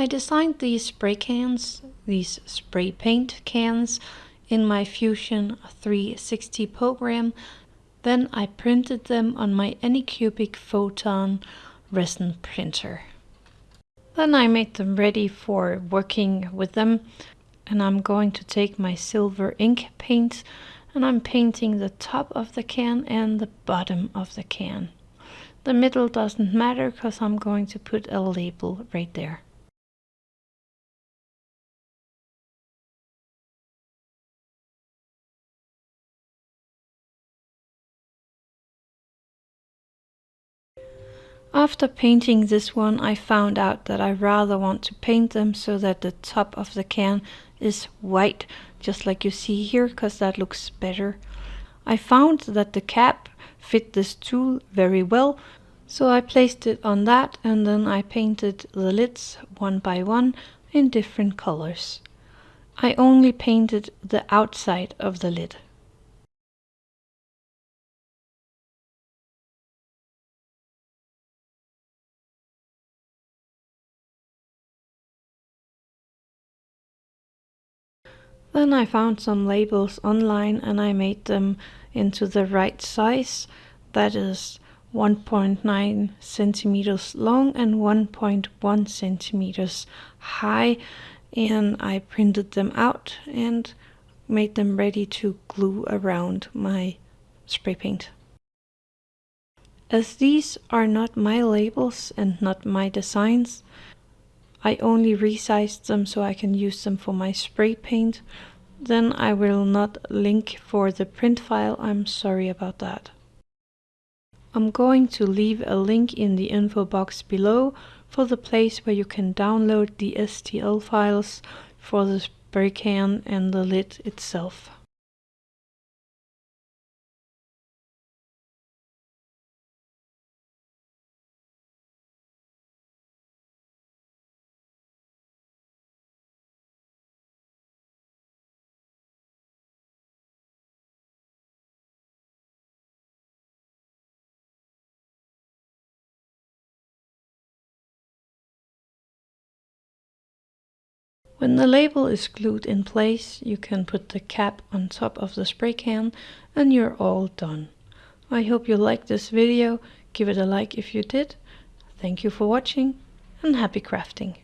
I designed these spray cans, these spray paint cans, in my Fusion 360 program. Then I printed them on my Anycubic Photon resin printer. Then I made them ready for working with them and I'm going to take my silver ink paint and I'm painting the top of the can and the bottom of the can. The middle doesn't matter because I'm going to put a label right there. After painting this one I found out that I rather want to paint them so that the top of the can is white just like you see here because that looks better. I found that the cap fit this tool very well so I placed it on that and then I painted the lids one by one in different colors. I only painted the outside of the lid. Then I found some labels online and I made them into the right size. That is 1.9 centimeters long and 1.1 centimeters high. And I printed them out and made them ready to glue around my spray paint. As these are not my labels and not my designs, I only resized them so I can use them for my spray paint. Then I will not link for the print file, I'm sorry about that. I'm going to leave a link in the info box below for the place where you can download the STL files for the spray can and the lid itself. When the label is glued in place, you can put the cap on top of the spray can and you're all done. I hope you liked this video. Give it a like if you did. Thank you for watching and happy crafting.